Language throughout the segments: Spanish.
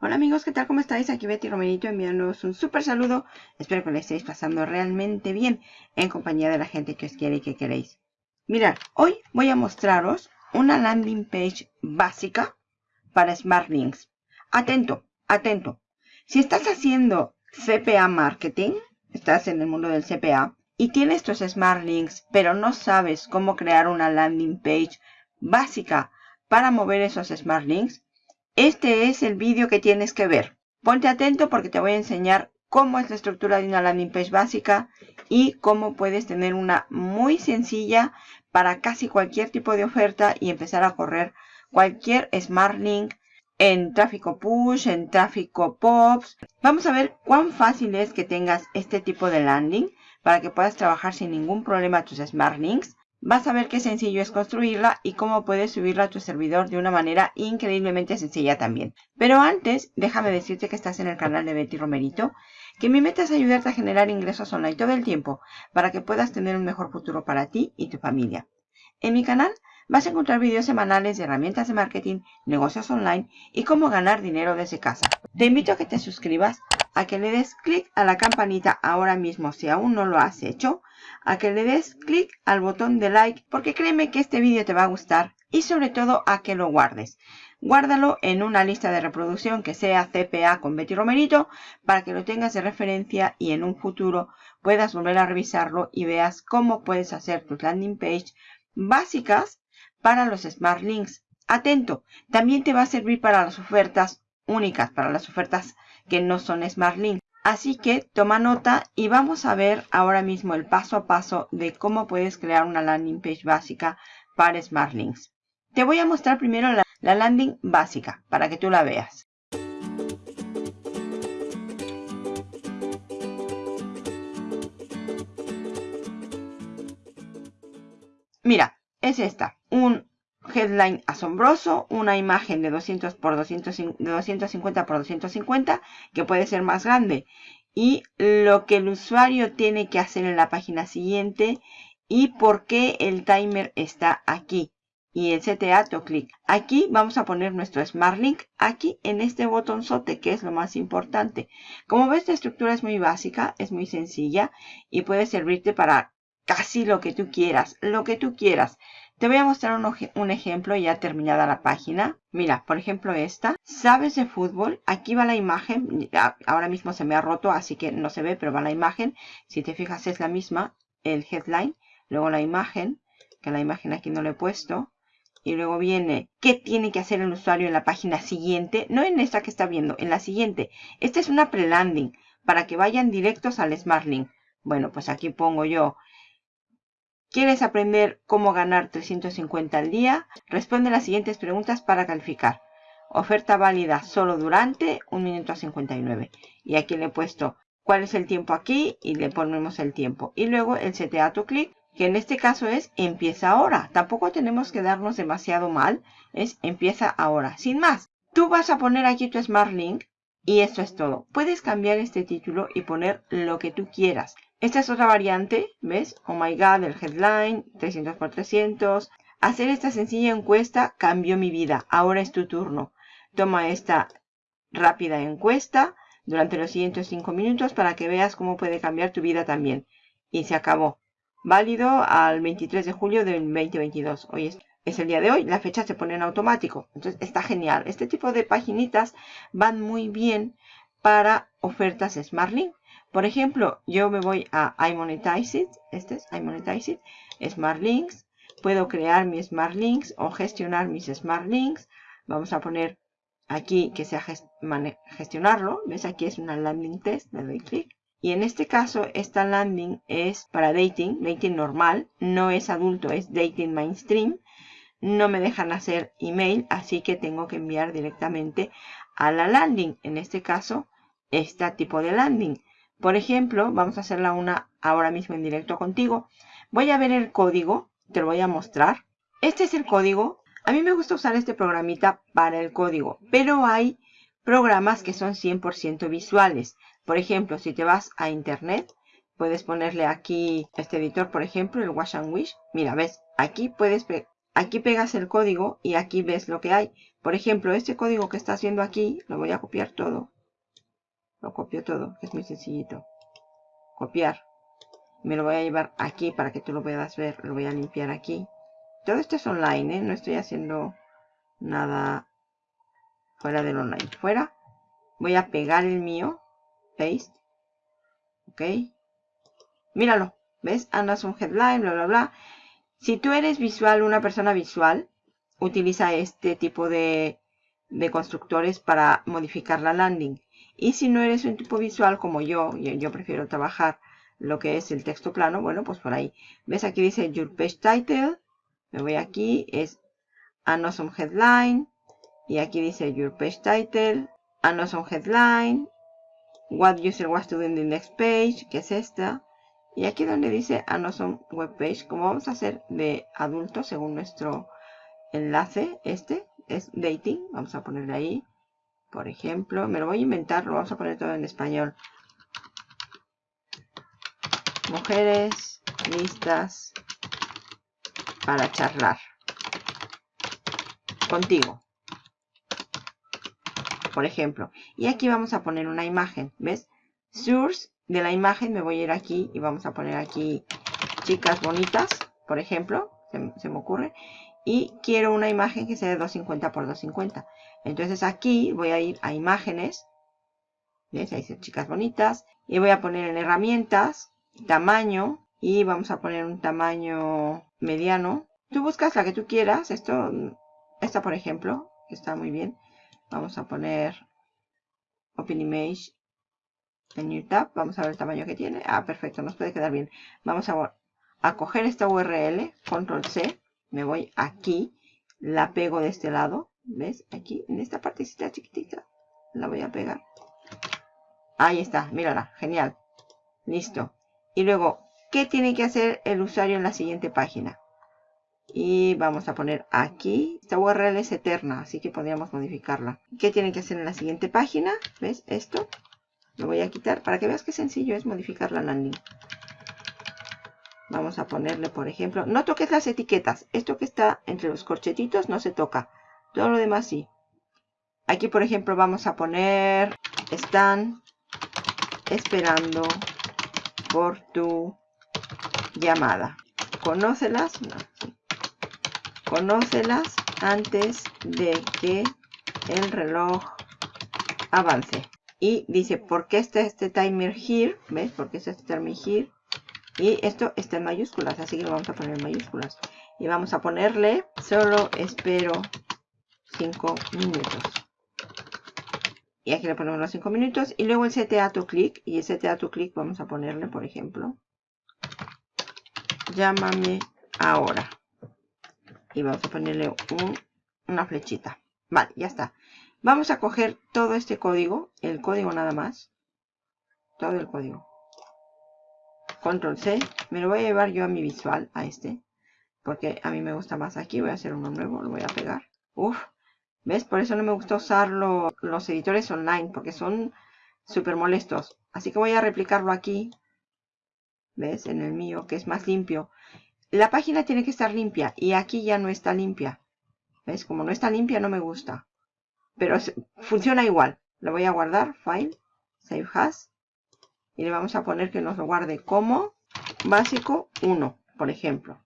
Hola amigos, ¿qué tal? ¿Cómo estáis? Aquí Betty Romerito enviándoos un súper saludo. Espero que le estéis pasando realmente bien en compañía de la gente que os quiere y que queréis. Mirad, hoy voy a mostraros una landing page básica para Smart Links. Atento, atento. Si estás haciendo CPA Marketing, estás en el mundo del CPA, y tienes tus Smart Links, pero no sabes cómo crear una landing page básica para mover esos Smart Links, este es el vídeo que tienes que ver. Ponte atento porque te voy a enseñar cómo es la estructura de una landing page básica y cómo puedes tener una muy sencilla para casi cualquier tipo de oferta y empezar a correr cualquier Smart Link en tráfico push, en tráfico pops. Vamos a ver cuán fácil es que tengas este tipo de landing para que puedas trabajar sin ningún problema tus Smart Links Vas a ver qué sencillo es construirla y cómo puedes subirla a tu servidor de una manera increíblemente sencilla también. Pero antes, déjame decirte que estás en el canal de Betty Romerito, que mi meta es ayudarte a generar ingresos online todo el tiempo para que puedas tener un mejor futuro para ti y tu familia. En mi canal vas a encontrar vídeos semanales de herramientas de marketing, negocios online y cómo ganar dinero desde casa. Te invito a que te suscribas, a que le des clic a la campanita ahora mismo si aún no lo has hecho, a que le des clic al botón de like porque créeme que este vídeo te va a gustar y sobre todo a que lo guardes. Guárdalo en una lista de reproducción que sea CPA con Betty Romerito para que lo tengas de referencia y en un futuro puedas volver a revisarlo y veas cómo puedes hacer tus landing page básicas para los Smart Links. Atento, también te va a servir para las ofertas únicas, para las ofertas que no son Smart Links. Así que toma nota y vamos a ver ahora mismo el paso a paso de cómo puedes crear una landing page básica para Smart Links. Te voy a mostrar primero la, la landing básica para que tú la veas. Mira, es esta. Un headline asombroso, una imagen de 200 por 250 por 250 que puede ser más grande y lo que el usuario tiene que hacer en la página siguiente y por qué el timer está aquí y el CTA clic. Aquí vamos a poner nuestro Smart Link aquí en este botonzote que es lo más importante. Como ves la estructura es muy básica, es muy sencilla y puede servirte para casi lo que tú quieras, lo que tú quieras. Te voy a mostrar un, ejemplo ya terminada la página. Mira, por ejemplo esta. ¿Sabes de fútbol? Aquí va la imagen. Ahora mismo se me ha roto, así que no se ve, pero va la imagen. Si te fijas es la misma, el headline. Luego la imagen, que la imagen aquí no le he puesto. Y luego viene, ¿qué tiene que hacer el usuario en la página siguiente? No en esta que está viendo, en la siguiente. Esta es una pre-landing, para que vayan directos al Smart Link. Bueno, pues aquí pongo yo ¿Quieres aprender cómo ganar 350 al día? Responde las siguientes preguntas para calificar. Oferta válida solo durante 1 minuto a 59. Y aquí le he puesto cuál es el tiempo aquí y le ponemos el tiempo. Y luego el CTA to click, que en este caso es empieza ahora. Tampoco tenemos que darnos demasiado mal. Es empieza ahora. Sin más, tú vas a poner aquí tu Smart Link y esto es todo. Puedes cambiar este título y poner lo que tú quieras. Esta es otra variante, ¿ves? Oh my god, el headline, 300 por 300. Hacer esta sencilla encuesta cambió mi vida. Ahora es tu turno. Toma esta rápida encuesta durante los siguientes 5 minutos para que veas cómo puede cambiar tu vida también. Y se acabó. Válido al 23 de julio del 2022. Hoy es, el día de hoy. La fecha se pone en automático. Entonces está genial. Este tipo de paginitas van muy bien para ofertas SmartLink. Por ejemplo, yo me voy a iMonetize Este es iMonetize Smart Links. Puedo crear mis Smart Links o gestionar mis Smart Links. Vamos a poner aquí que sea gestionarlo. ¿Ves? Aquí es una landing test. Le doy clic. Y en este caso, esta landing es para dating, dating normal. No es adulto, es dating mainstream. No me dejan hacer email, así que tengo que enviar directamente a la landing. En este caso, este tipo de landing. Por ejemplo, vamos a hacerla una ahora mismo en directo contigo. Voy a ver el código, te lo voy a mostrar. Este es el código. A mí me gusta usar este programita para el código, pero hay programas que son 100% visuales. Por ejemplo, si te vas a internet, puedes ponerle aquí este editor, por ejemplo, el Wash and Wish. Mira, ves, aquí puedes, aquí pegas el código y aquí ves lo que hay. Por ejemplo, este código que está haciendo aquí, lo voy a copiar todo. Lo copio todo, que es muy sencillito. Copiar. Me lo voy a llevar aquí para que tú lo puedas ver. Lo voy a limpiar aquí. Todo esto es online, ¿eh? No estoy haciendo nada fuera del online. Fuera. Voy a pegar el mío. Paste. Ok. Míralo. ¿Ves? Un headline, bla, bla, bla. Si tú eres visual, una persona visual, utiliza este tipo de, de constructores para modificar la landing. Y si no eres un tipo visual como yo, yo, prefiero trabajar lo que es el texto plano, bueno, pues por ahí. ¿Ves? Aquí dice Your Page Title. Me voy aquí, es An Awesome Headline. Y aquí dice Your Page Title, An Awesome Headline, What User Was to do the next page, que es esta. Y aquí donde dice An Awesome Web Page, como vamos a hacer de adulto según nuestro enlace, este es dating, vamos a ponerle ahí. Por ejemplo, me lo voy a inventar, lo vamos a poner todo en español. Mujeres listas para charlar contigo. Por ejemplo. Y aquí vamos a poner una imagen. ¿Ves? Source de la imagen me voy a ir aquí y vamos a poner aquí chicas bonitas. Por ejemplo. Se, me ocurre. Y quiero una imagen que sea de 250 por 250. Entonces aquí voy a ir a imágenes. ¿Ves? Ahí dice chicas bonitas. Y voy a poner en herramientas. Tamaño. Y vamos a poner un tamaño mediano. Tú buscas la que tú quieras. Esto, esta por ejemplo, está muy bien. Vamos a poner Open Image en New Tab. Vamos a ver el tamaño que tiene. Ah, perfecto, nos puede quedar bien. Vamos a, a coger esta URL, Control C. Me voy aquí, la pego de este lado. ¿Ves? Aquí, en esta partecita chiquitita. La voy a pegar. Ahí está, mírala, genial. Listo. Y luego, ¿Qué tiene que hacer el usuario en la siguiente página? Y vamos a poner aquí. Esta URL es eterna, así que podríamos modificarla. ¿Qué tiene que hacer en la siguiente página? ¿Ves esto? Lo voy a quitar para que veas qué sencillo es modificar la landing. Vamos a ponerle, por ejemplo, no toques las etiquetas. Esto que está entre los corchetitos no se toca. Todo lo demás sí. Aquí, por ejemplo, vamos a poner, están esperando por tu llamada. Conócelas, Conócelas antes de que el reloj avance. Y dice, ¿por qué está este timer here? ¿Ves? ¿Por qué está este timer here? Y esto está en mayúsculas, así que lo vamos a poner en mayúsculas. Y vamos a ponerle, solo espero 5 minutos. Y aquí le ponemos los 5 minutos. Y luego el CTA to click. Y el CTA to click vamos a ponerle, por ejemplo, llámame ahora. Y vamos a ponerle una flechita. Vale, ya está. Vamos a coger todo este código, el código nada más. Todo el código. Control C. Me lo voy a llevar yo a mi visual, a este. Porque a mí me gusta más aquí. Voy a hacer uno nuevo, lo voy a pegar. Uf, ¿ves? Por eso no me gusta usar los editores online, porque son súper molestos. Así que voy a replicarlo aquí ¿Ves? En el mío, que es más limpio. La página tiene que estar limpia y aquí ya no está limpia. ¿Ves? Como no está limpia no me gusta. Pero funciona igual. Lo voy a guardar. File. Save as. Y le vamos a poner que nos lo guarde como básico 1, por ejemplo.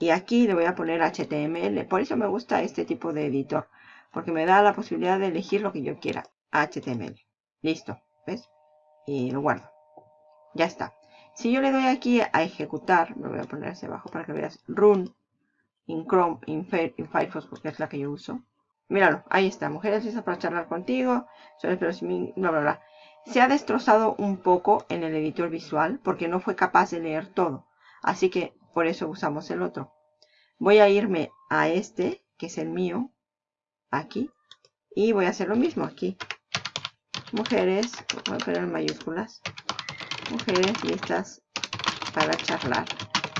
Y aquí le voy a poner HTML. Por eso me gusta este tipo de editor. Porque me da la posibilidad de elegir lo que yo quiera. HTML. Listo. ¿Ves? Y lo guardo. Ya está. Si yo le doy aquí a ejecutar, me voy a poner hacia abajo para que veas run in Chrome, in, Firefox, porque es la que yo uso. Míralo, ahí está, mujeres listas para charlar contigo, solo espero si bla, bla, bla. Se ha destrozado un poco en el editor visual porque no fue capaz de leer todo. Así que por eso usamos el otro. Voy a irme a este, que es el mío, aquí. Y voy a hacer lo mismo aquí. Mujeres, voy a poner mayúsculas mujeres listas para charlar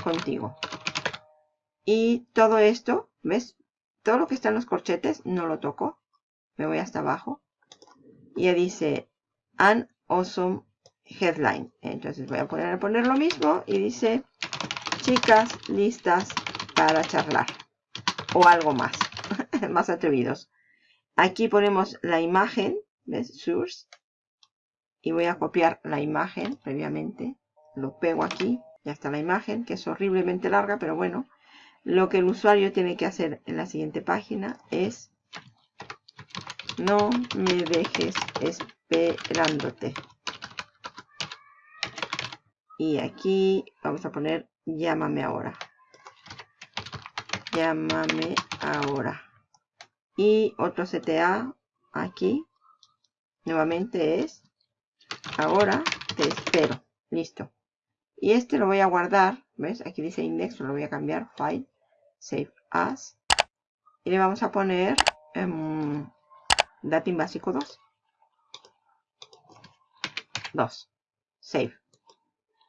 contigo. Y todo esto, ¿ves? Todo lo que está en los corchetes no lo toco. Me voy hasta abajo. Y ya dice An Awesome Headline. Entonces voy a poner, a poner lo mismo y dice chicas listas para charlar. O algo más. más atrevidos. Aquí ponemos la imagen, ¿ves? Source. Y voy a copiar la imagen previamente. Lo pego aquí. Ya está la imagen, que es horriblemente larga, pero bueno. Lo que el usuario tiene que hacer en la siguiente página es no me dejes esperándote. Y aquí vamos a poner llámame ahora. Llámame ahora. Y otro CTA aquí. Nuevamente es ahora te espero. Listo. Y este lo voy a guardar. ¿Ves? Aquí dice index, lo voy a cambiar. File. Save as. Y le vamos a poner um, datin básico 2. 2. Save.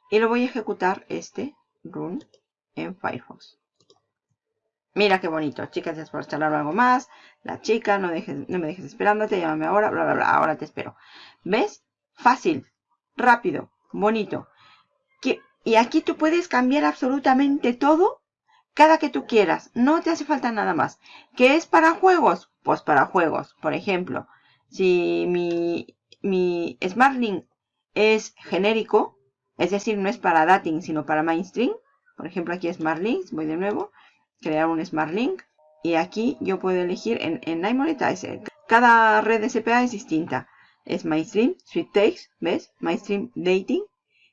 Y lo voy a ejecutar este run en Firefox. Mira qué bonito. Chicas, gracias por charlar algo más. La chica, no, dejes, no me dejes esperándote, llámame ahora, bla, bla, bla. Ahora te espero. ¿Ves? Fácil, rápido, bonito. y aquí tú puedes cambiar absolutamente todo cada que tú quieras. No te hace falta nada más. ¿Qué es para juegos? Pues para juegos. Por ejemplo, si mi, mi SmartLink es genérico, es decir, no es para dating, sino para mainstream. Por ejemplo, aquí es. Voy de nuevo. Crear un Smart Link. Y aquí yo puedo elegir en, en iMonetize. Cada red de CPA es distinta. Es Mainstream, Sweet Takes, ¿ves? Mainstream Dating,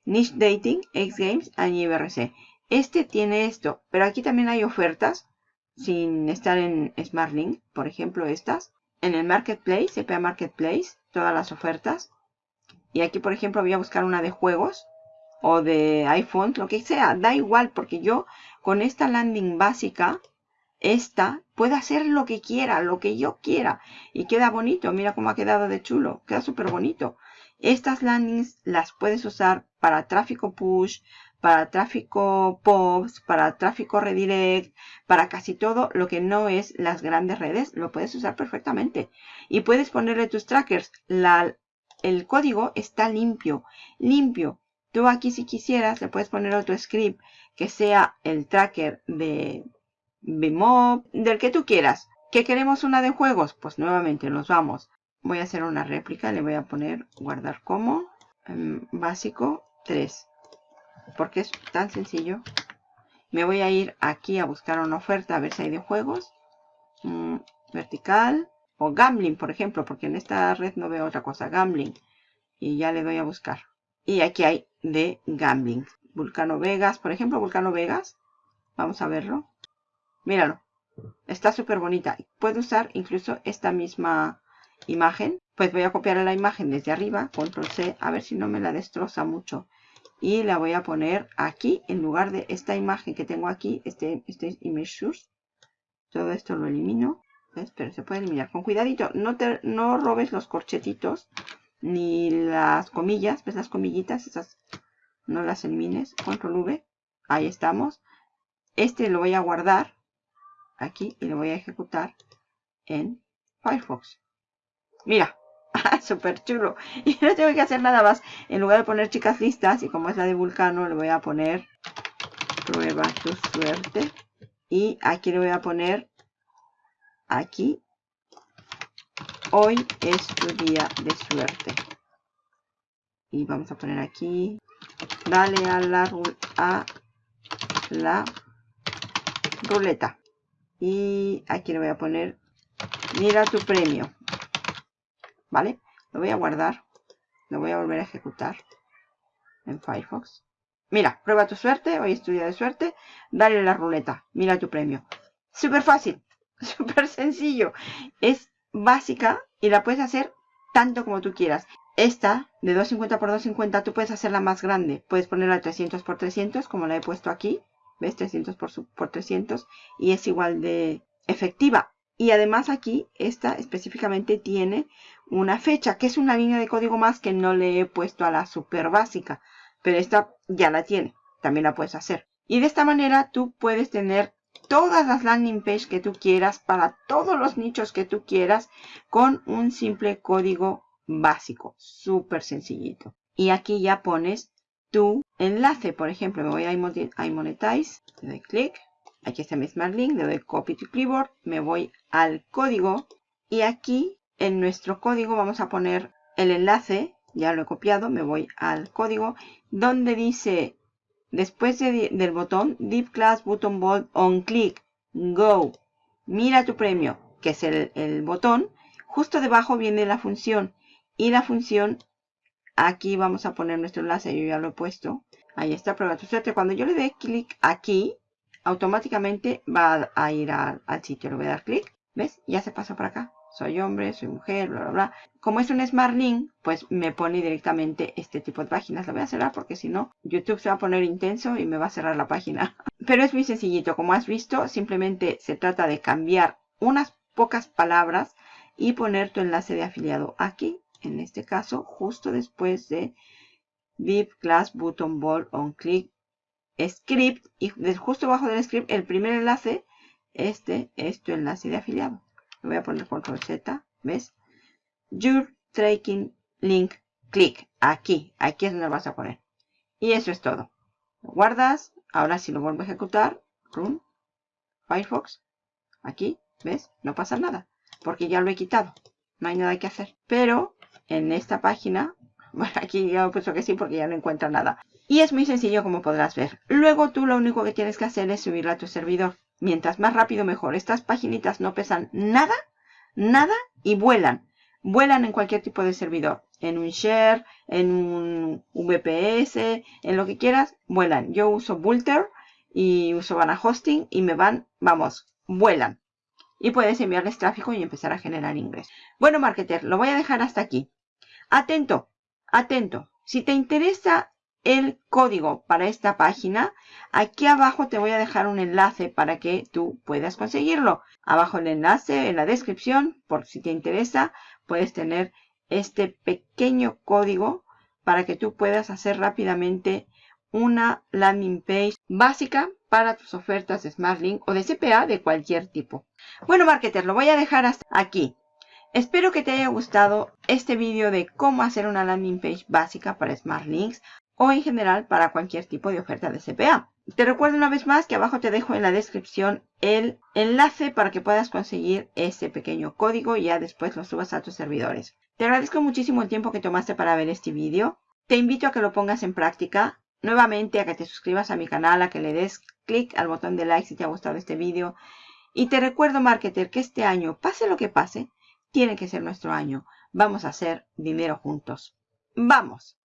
Niche Dating, X Games y IBRC. Este tiene esto, pero aquí también hay ofertas sin estar en Smart Link. Por ejemplo, estas. En el Marketplace, CPA Marketplace, todas las ofertas. Y aquí, por ejemplo, voy a buscar una de juegos o de iPhone, lo que sea, da igual, porque yo con esta landing básica, esta, puedo hacer lo que quiera, lo que yo quiera. Y queda bonito, mira cómo ha quedado de chulo, queda súper bonito. Estas landings las puedes usar para tráfico push, para tráfico POPs, para tráfico redirect, para casi todo lo que no es las grandes redes, lo puedes usar perfectamente. Y puedes ponerle tus trackers. La, el código está limpio, limpio. Tú aquí si quisieras le puedes poner otro script que sea el tracker de Bmob, del que tú quieras. ¿Qué queremos una de juegos? Pues nuevamente nos vamos. Voy a hacer una réplica, le voy a poner guardar como em, básico 3. Porque es tan sencillo. Me voy a ir aquí a buscar una oferta a ver si hay de juegos. Mm, vertical o gambling, por ejemplo, porque en esta red no veo otra cosa. Gambling. Y ya le doy a buscar. Y aquí hay de gambling. Vulcano Vegas, por ejemplo, Vulcano Vegas. Vamos a verlo. Míralo. Está súper bonita. Puedo usar incluso esta misma imagen. Pues voy a copiar la imagen desde arriba. Control C. A ver si no me la destroza mucho. Y la voy a poner aquí en lugar de esta imagen que tengo aquí. Este, este image source. Todo esto lo elimino. Pero se puede eliminar. Con cuidadito. No, te, no robes los corchetitos ni las comillas, ¿ves las comillitas? Esas no las elimines. Control V. Ahí estamos. Este lo voy a guardar aquí y lo voy a ejecutar en Firefox. Mira, súper chulo. Y no tengo que hacer nada más. En lugar de poner chicas listas, y como es la de Vulcano, le voy a poner prueba tu suerte. Y aquí le voy a poner aquí Hoy es tu día de suerte. Y vamos a poner aquí. Dale a la, ruleta. Y aquí le voy a poner. Mira tu premio. ¿Vale? Lo voy a guardar. Lo voy a volver a ejecutar. En Firefox. Mira, prueba tu suerte. Hoy es tu día de suerte. Dale a la ruleta. Mira tu premio. Súper fácil. Súper sencillo. Es básica y la puedes hacer tanto como tú quieras. Esta de 250 por 250 tú puedes hacerla más grande. Puedes ponerla 300 por 300 como la he puesto aquí. ¿Ves? 300 por, por 300 y es igual de efectiva. Y además aquí, esta específicamente tiene una fecha, que es una línea de código más que no le he puesto a la super básica. Pero esta ya la tiene, también la puedes hacer. Y de esta manera tú puedes tener todas las landing page que tú quieras para todos los nichos que tú quieras con un simple código básico, súper sencillito. Y aquí ya pones tu enlace, por ejemplo, me voy a iMonetize, le doy clic, aquí está mi Smart Link, le doy Copy to Clipboard, me voy al código. Y aquí en nuestro código vamos a poner el enlace, ya lo he copiado, me voy al código, donde dice, después del botón, Deep Class Button Bold On Click, Go, mira tu premio, que es el, botón, justo debajo viene la función. Y la función, aquí vamos a poner nuestro enlace, yo ya lo he puesto. Ahí está, prueba tu suerte. Cuando yo le dé clic aquí, automáticamente va a ir al sitio. Le voy a dar clic, ¿ves? Ya se pasó por acá soy hombre, soy mujer, bla, bla, bla. Como es un Smart Link, pues me pone directamente este tipo de páginas. La voy a cerrar porque si no, YouTube se va a poner intenso y me va a cerrar la página. Pero es muy sencillito. Como has visto, simplemente se trata de cambiar unas pocas palabras y poner tu enlace de afiliado aquí. En este caso, justo después de Deep Class Button Ball on Click Script. Y justo abajo del script, el primer enlace, este es tu enlace de afiliado voy a poner control Z, ¿ves? Your tracking link click. Aquí, aquí es donde lo vas a poner. Y eso es todo. Lo guardas. Ahora si lo vuelvo a ejecutar, run, Firefox, aquí, ¿ves? No pasa nada, porque ya lo he quitado. No hay nada que hacer. Pero en esta página, bueno, aquí ya he puesto que sí porque ya no encuentra nada. Y es muy sencillo como podrás ver. Luego tú lo único que tienes que hacer es subirla a tu servidor. Mientras más rápido mejor. Estas paginitas no pesan nada, nada y vuelan. Vuelan en cualquier tipo de servidor. En un share, en un VPS, en lo que quieras, vuelan. Yo uso Bulter y uso Vana Hosting y me van, vamos, vuelan. Y puedes enviarles tráfico y empezar a generar ingresos. Bueno, marketer, lo voy a dejar hasta aquí. Atento, atento. Si te interesa el código para esta página, aquí abajo te voy a dejar un enlace para que tú puedas conseguirlo. Abajo el enlace en la descripción, por si te interesa, puedes tener este pequeño código para que tú puedas hacer rápidamente una landing page básica para tus ofertas de SmartLink o de CPA de cualquier tipo. Bueno, marketer, lo voy a dejar hasta aquí. Espero que te haya gustado este vídeo de cómo hacer una landing page básica para SmartLinks o en general para cualquier tipo de oferta de CPA. Te recuerdo una vez más que abajo te dejo en la descripción el enlace para que puedas conseguir ese pequeño código y ya después lo subas a tus servidores. Te agradezco muchísimo el tiempo que tomaste para ver este vídeo. Te invito a que lo pongas en práctica. Nuevamente a que te suscribas a mi canal, a que le des clic al botón de like si te ha gustado este vídeo. Y te recuerdo, marketer, que este año, pase lo que pase, tiene que ser nuestro año. Vamos a hacer dinero juntos. ¡Vamos!